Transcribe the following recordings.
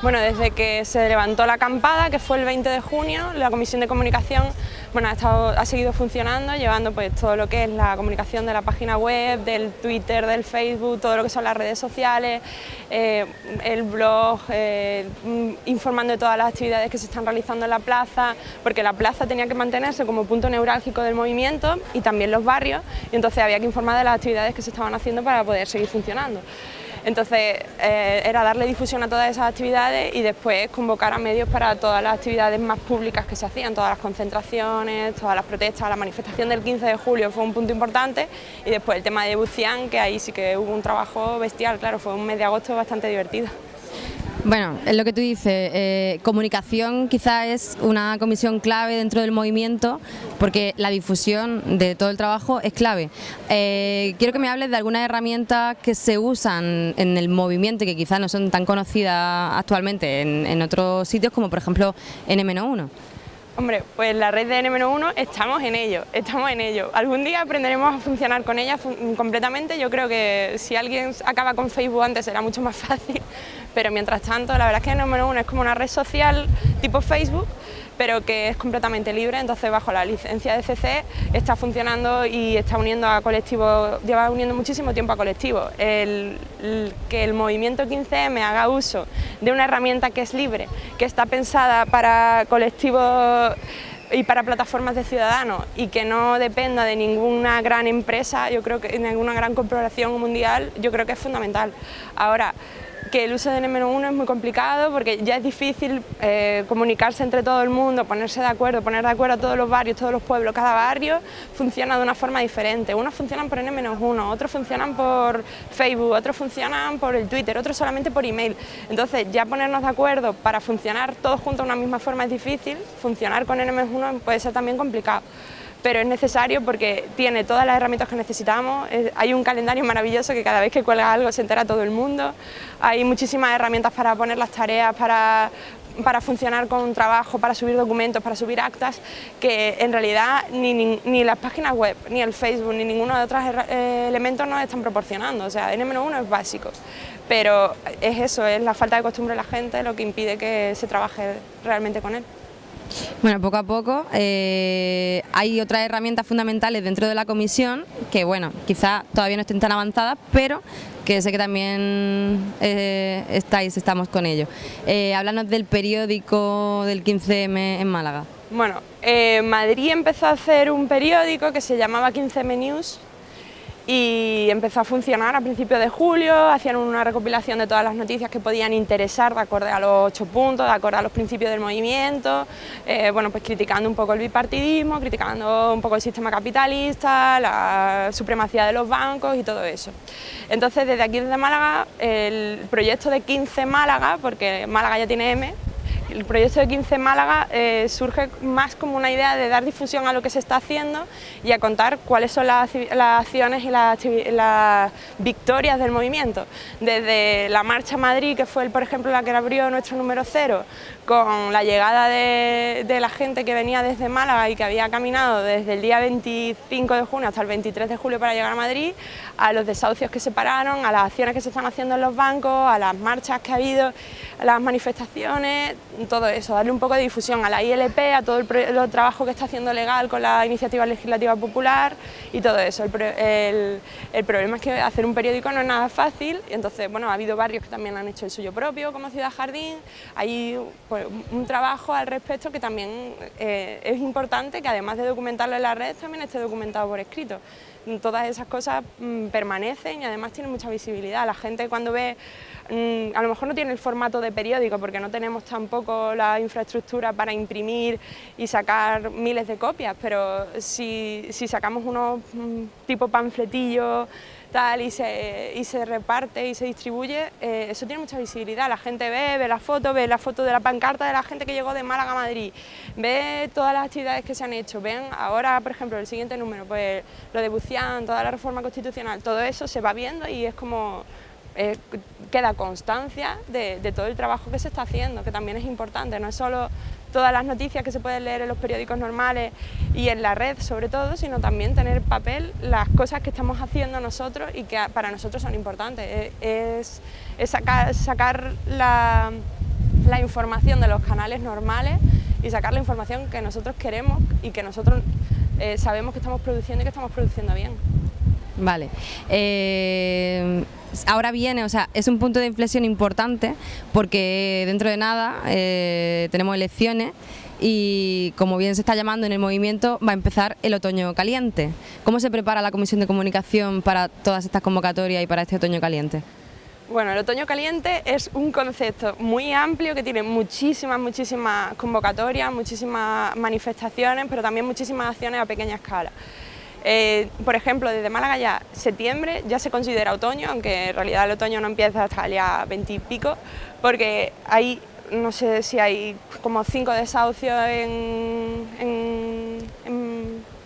Bueno, desde que se levantó la acampada, que fue el 20 de junio, la Comisión de Comunicación bueno, ha, estado, ha seguido funcionando, llevando pues, todo lo que es la comunicación de la página web, del Twitter, del Facebook, todo lo que son las redes sociales, eh, el blog, eh, informando de todas las actividades que se están realizando en la plaza, porque la plaza tenía que mantenerse como punto neurálgico del movimiento y también los barrios, y entonces había que informar de las actividades que se estaban haciendo para poder seguir funcionando. Entonces eh, era darle difusión a todas esas actividades y después convocar a medios para todas las actividades más públicas que se hacían, todas las concentraciones, todas las protestas, la manifestación del 15 de julio fue un punto importante y después el tema de Bucián, que ahí sí que hubo un trabajo bestial, claro, fue un mes de agosto bastante divertido. Bueno, es lo que tú dices, eh, comunicación quizá es una comisión clave dentro del movimiento porque la difusión de todo el trabajo es clave. Eh, quiero que me hables de algunas herramientas que se usan en el movimiento y que quizás no son tan conocidas actualmente en, en otros sitios como por ejemplo N-1. Hombre, pues la red de N-1 estamos en ello, estamos en ello. Algún día aprenderemos a funcionar con ella completamente, yo creo que si alguien acaba con Facebook antes será mucho más fácil, pero mientras tanto la verdad es que N-1 es como una red social tipo Facebook, pero que es completamente libre, entonces bajo la licencia de CC está funcionando y está uniendo a colectivos, lleva uniendo muchísimo tiempo a colectivos. El, que el movimiento 15M haga uso de una herramienta que es libre, que está pensada para colectivos y para plataformas de ciudadanos y que no dependa de ninguna gran empresa, yo creo que de ninguna gran corporación mundial, yo creo que es fundamental. Ahora, que el uso de N-1 es muy complicado porque ya es difícil eh, comunicarse entre todo el mundo, ponerse de acuerdo, poner de acuerdo a todos los barrios, todos los pueblos, cada barrio funciona de una forma diferente. Unos funcionan por N-1, otros funcionan por Facebook, otros funcionan por el Twitter, otros solamente por email. Entonces ya ponernos de acuerdo para funcionar todos juntos de una misma forma es difícil, funcionar con N-1 puede ser también complicado pero es necesario porque tiene todas las herramientas que necesitamos, hay un calendario maravilloso que cada vez que cuelga algo se entera todo el mundo, hay muchísimas herramientas para poner las tareas, para, para funcionar con un trabajo, para subir documentos, para subir actas, que en realidad ni, ni, las páginas web, ni el Facebook, ni ninguno de otros eh, elementos nos están proporcionando, o sea, N-1 es básico, pero es eso, es la falta de costumbre de la gente lo que impide que se trabaje realmente con él. Bueno, poco a poco eh, hay otras herramientas fundamentales dentro de la comisión que, bueno, quizás todavía no estén tan avanzadas, pero que sé que también eh, estáis, estamos con ello. Eh, háblanos del periódico del 15M en Málaga. Bueno, Madrid empezó a hacer un periódico que se llamaba 15M News, y empezó a funcionar a principios de julio, hacían una recopilación de todas las noticias que podían interesar de acuerdo a los ocho puntos, de acuerdo a los principios del movimiento, eh, bueno, pues criticando un poco el bipartidismo, criticando un poco el sistema capitalista, la supremacía de los bancos y todo eso. Entonces, desde aquí, desde Málaga, el proyecto de 15 Málaga, porque Málaga ya tiene M, el proyecto de 15 Málaga eh, surge más como una idea de dar difusión a lo que se está haciendo y a contar cuáles son las, acciones y las, victorias del movimiento. Desde la Marcha Madrid, que fue por ejemplo la que abrió nuestro número cero, con la llegada de, la gente que venía desde Málaga y que había caminado desde el día 25 de junio hasta el 23 de julio para llegar a Madrid, a los desahucios que se pararon, a las acciones que se están haciendo en los bancos, a las marchas que ha habido, a las manifestaciones, todo eso, darle un poco de difusión a la ILP, a todo el, trabajo que está haciendo legal con la iniciativa legislativa popular y todo eso. El, problema es que hacer un periódico no es nada fácil y entonces, bueno, ha habido barrios que también han hecho el suyo propio como Ciudad Jardín, hay pues, un trabajo al respecto que también eh, es importante que además de documentarlo en la red también esté documentado por escrito todas esas cosas mm, permanecen y además tienen mucha visibilidad. La gente cuando ve, mm, a lo mejor no tiene el formato de periódico porque no tenemos tampoco la infraestructura para imprimir y sacar miles de copias, pero si, si sacamos unos mm, tipo panfletillos tal y se, y se reparte y se distribuye, eh, eso tiene mucha visibilidad, la gente ve, ve la foto, ve la foto de la pancarta de la gente que llegó de Málaga a Madrid, ve todas las actividades que se han hecho, ven ahora, por ejemplo, el siguiente número, pues lo de Bucián, toda la reforma constitucional, todo eso se va viendo y es como eh, queda constancia de, todo el trabajo que se está haciendo, que también es importante, no es solo todas las noticias que se pueden leer en los periódicos normales y en la red sobre todo, sino también tener papel las cosas que estamos haciendo nosotros y que para nosotros son importantes. Es, sacar, la, información de los canales normales y sacar la información que nosotros queremos y que nosotros eh, sabemos que estamos produciendo y que estamos produciendo bien. Vale. Eh, ahora viene, o sea, es un punto de inflexión importante porque dentro de nada eh, tenemos elecciones y como bien se está llamando en el movimiento va a empezar el otoño caliente. ¿Cómo se prepara la Comisión de Comunicación para todas estas convocatorias y para este otoño caliente? Bueno, el otoño caliente es un concepto muy amplio que tiene muchísimas, muchísimas convocatorias, muchísimas manifestaciones, pero también muchísimas acciones a pequeña escala. Eh, por ejemplo, desde Málaga ya septiembre ya se considera otoño, aunque en realidad el otoño no empieza hasta el día 20 y pico, porque hay, no sé si hay como cinco desahucios en, en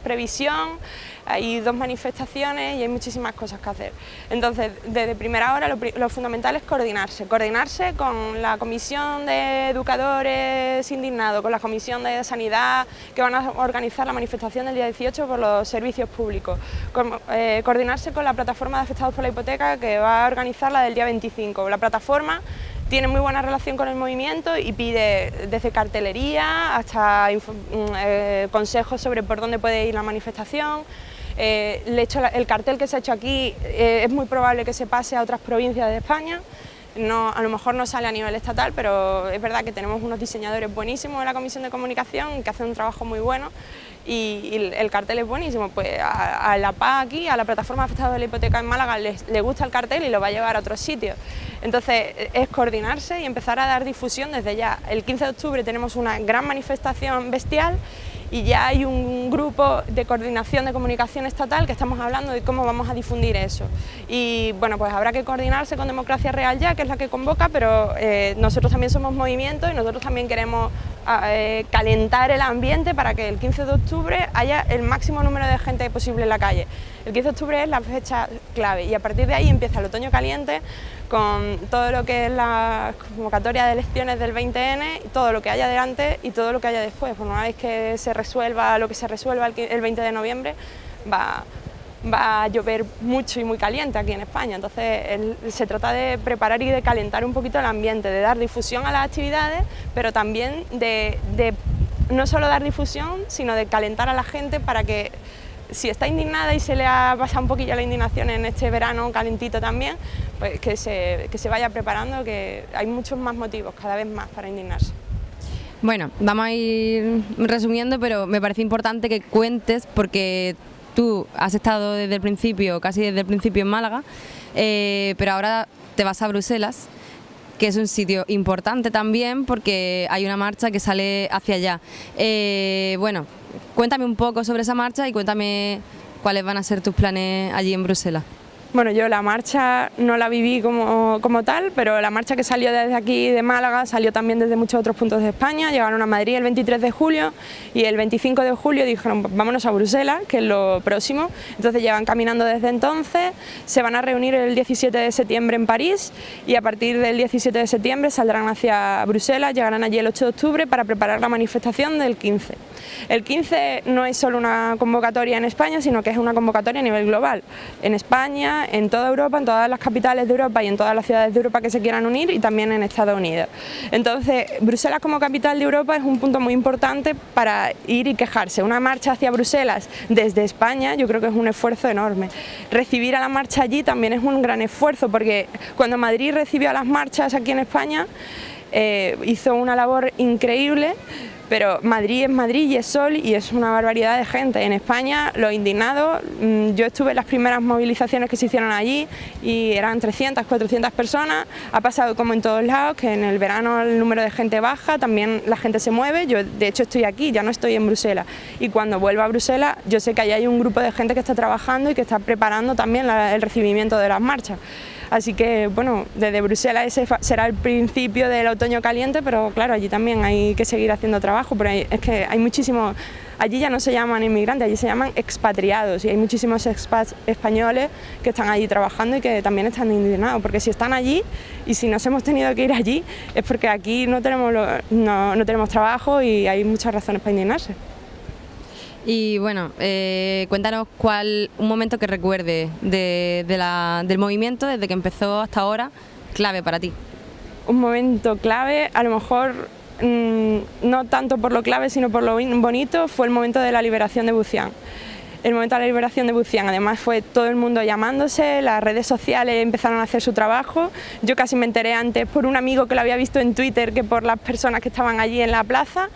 previsión, hay dos manifestaciones y hay muchísimas cosas que hacer. Entonces, desde primera hora lo, fundamental es coordinarse, coordinarse con la Comisión de Educadores Indignados, con la Comisión de Sanidad, que van a organizar la manifestación del día 18 por los servicios públicos, eh, coordinarse con la plataforma de afectados por la hipoteca, que va a organizar la del día 25. La plataforma tiene muy buena relación con el movimiento y pide desde cartelería hasta mm, eh, consejos sobre por dónde puede ir la manifestación, eh, el cartel que se ha hecho aquí eh, es muy probable que se pase a otras provincias de España, no, a lo mejor no sale a nivel estatal, pero es verdad que tenemos unos diseñadores buenísimos en la Comisión de Comunicación que hacen un trabajo muy bueno y, el cartel es buenísimo. Pues a, la PA aquí, a la plataforma afectada de la hipoteca en Málaga, le gusta el cartel y lo va a llevar a otros sitios. Entonces es coordinarse y empezar a dar difusión desde ya. El 15 de octubre tenemos una gran manifestación bestial y ya hay un grupo de coordinación de comunicación estatal que estamos hablando de cómo vamos a difundir eso. Y bueno, pues habrá que coordinarse con Democracia Real ya, que es la que convoca, pero eh, nosotros también somos movimiento y nosotros también queremos eh, calentar el ambiente para que el 15 de octubre haya el máximo número de gente posible en la calle. El 15 de octubre es la fecha clave y a partir de ahí empieza el otoño caliente con todo lo que es la convocatoria de elecciones del 20N, todo lo que haya delante y todo lo que haya después. Una vez que se resuelva lo que se resuelva el 20 de noviembre, va, va a llover mucho y muy caliente aquí en España, entonces se trata de preparar y de calentar un poquito el ambiente, de dar difusión a las actividades, pero también de, de no solo dar difusión, sino de calentar a la gente para que si está indignada y se le ha pasado un poquillo la indignación en este verano calentito también, pues que se, que se vaya preparando, que hay muchos más motivos, cada vez más, para indignarse. Bueno, vamos a ir resumiendo, pero me parece importante que cuentes porque tú has estado desde el principio, casi desde el principio en Málaga, eh, pero ahora te vas a Bruselas que es un sitio importante también porque hay una marcha que sale hacia allá. Eh, bueno, cuéntame un poco sobre esa marcha y cuéntame cuáles van a ser tus planes allí en Bruselas. Bueno, yo la marcha no la viví como, como, tal, pero la marcha que salió desde aquí de Málaga salió también desde muchos otros puntos de España, llegaron a Madrid el 23 de julio y el 25 de julio dijeron vámonos a Bruselas, que es lo próximo, entonces llevan caminando desde entonces, se van a reunir el 17 de septiembre en París y a partir del 17 de septiembre saldrán hacia Bruselas, llegarán allí el 8 de octubre para preparar la manifestación del 15. El 15 no es solo una convocatoria en España, sino que es una convocatoria a nivel global, en España, en toda Europa, en todas las capitales de Europa y en todas las ciudades de Europa que se quieran unir y también en Estados Unidos. Entonces, Bruselas como capital de Europa es un punto muy importante para ir y quejarse. Una marcha hacia Bruselas desde España yo creo que es un esfuerzo enorme. Recibir a la marcha allí también es un gran esfuerzo porque cuando Madrid recibió a las marchas aquí en España eh, hizo una labor increíble pero Madrid es Madrid y es sol y es una barbaridad de gente. En España, los indignados, mm, yo estuve en las primeras movilizaciones que se hicieron allí y eran 300, 400 personas, ha pasado como en todos lados, que en el verano el número de gente baja, también la gente se mueve, yo de hecho estoy aquí, ya no estoy en Bruselas, y cuando vuelva a Bruselas yo sé que allí hay un grupo de gente que está trabajando y que está preparando también el recibimiento de las marchas. Así que, bueno, desde Bruselas ese será el principio del otoño caliente, pero claro, allí también hay que seguir haciendo trabajo, pero es que hay muchísimos, allí ya no se llaman inmigrantes, allí se llaman expatriados y hay muchísimos expats españoles que están allí trabajando y que también están indignados, porque si están allí y si nos hemos tenido que ir allí es porque aquí no tenemos, no, no tenemos trabajo y hay muchas razones para indignarse. Y bueno, eh, cuéntanos cuál un momento que recuerde de, del movimiento desde que empezó hasta ahora, clave para ti. Un momento clave, a lo mejor mm, no tanto por lo clave, sino por lo bonito, fue el momento de la liberación de Bucián. El momento de la liberación de Bucián, además fue todo el mundo llamándose, las redes sociales empezaron a hacer su trabajo, yo casi me enteré antes por un amigo que lo había visto en Twitter que por las personas que estaban allí en la plaza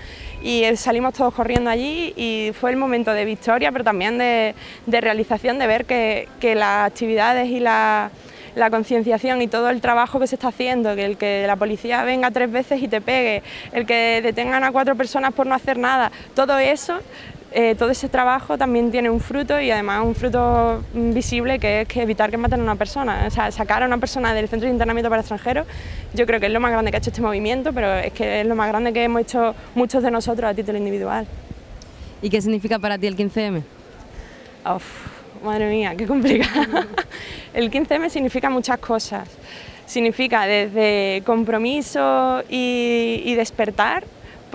y salimos todos corriendo allí y fue el momento de victoria pero también de, realización, de ver que, las actividades y la concienciación y todo el trabajo que se está haciendo, que el que la policía venga tres veces y te pegue, el que detengan a cuatro personas por no hacer nada, todo eso eh, todo ese trabajo también tiene un fruto y además un fruto visible que es que evitar que maten a una persona, o sea, sacar a una persona del centro de internamiento para extranjeros, yo creo que es lo más grande que ha hecho este movimiento, pero es que es lo más grande que hemos hecho muchos de nosotros a título individual. ¿Y qué significa para ti el 15M? Uf, madre mía, qué complicado. el 15M significa muchas cosas. Significa desde compromiso y despertar,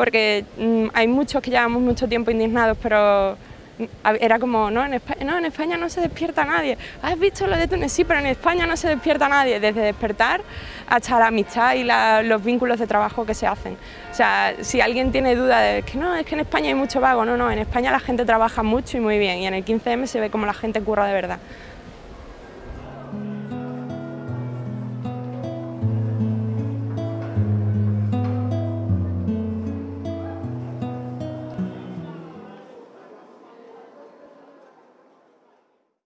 porque mm, hay muchos que llevamos mucho tiempo indignados, pero mm, era como, no en, España, no, en España no se despierta nadie. ¿Has visto lo de Túnez? Sí, pero en España no se despierta nadie, desde despertar hasta la amistad y los vínculos de trabajo que se hacen. O sea, si alguien tiene duda de que no, es que en España hay mucho vago, no, no, en España la gente trabaja mucho y muy bien y en el 15M se ve como la gente curra de verdad.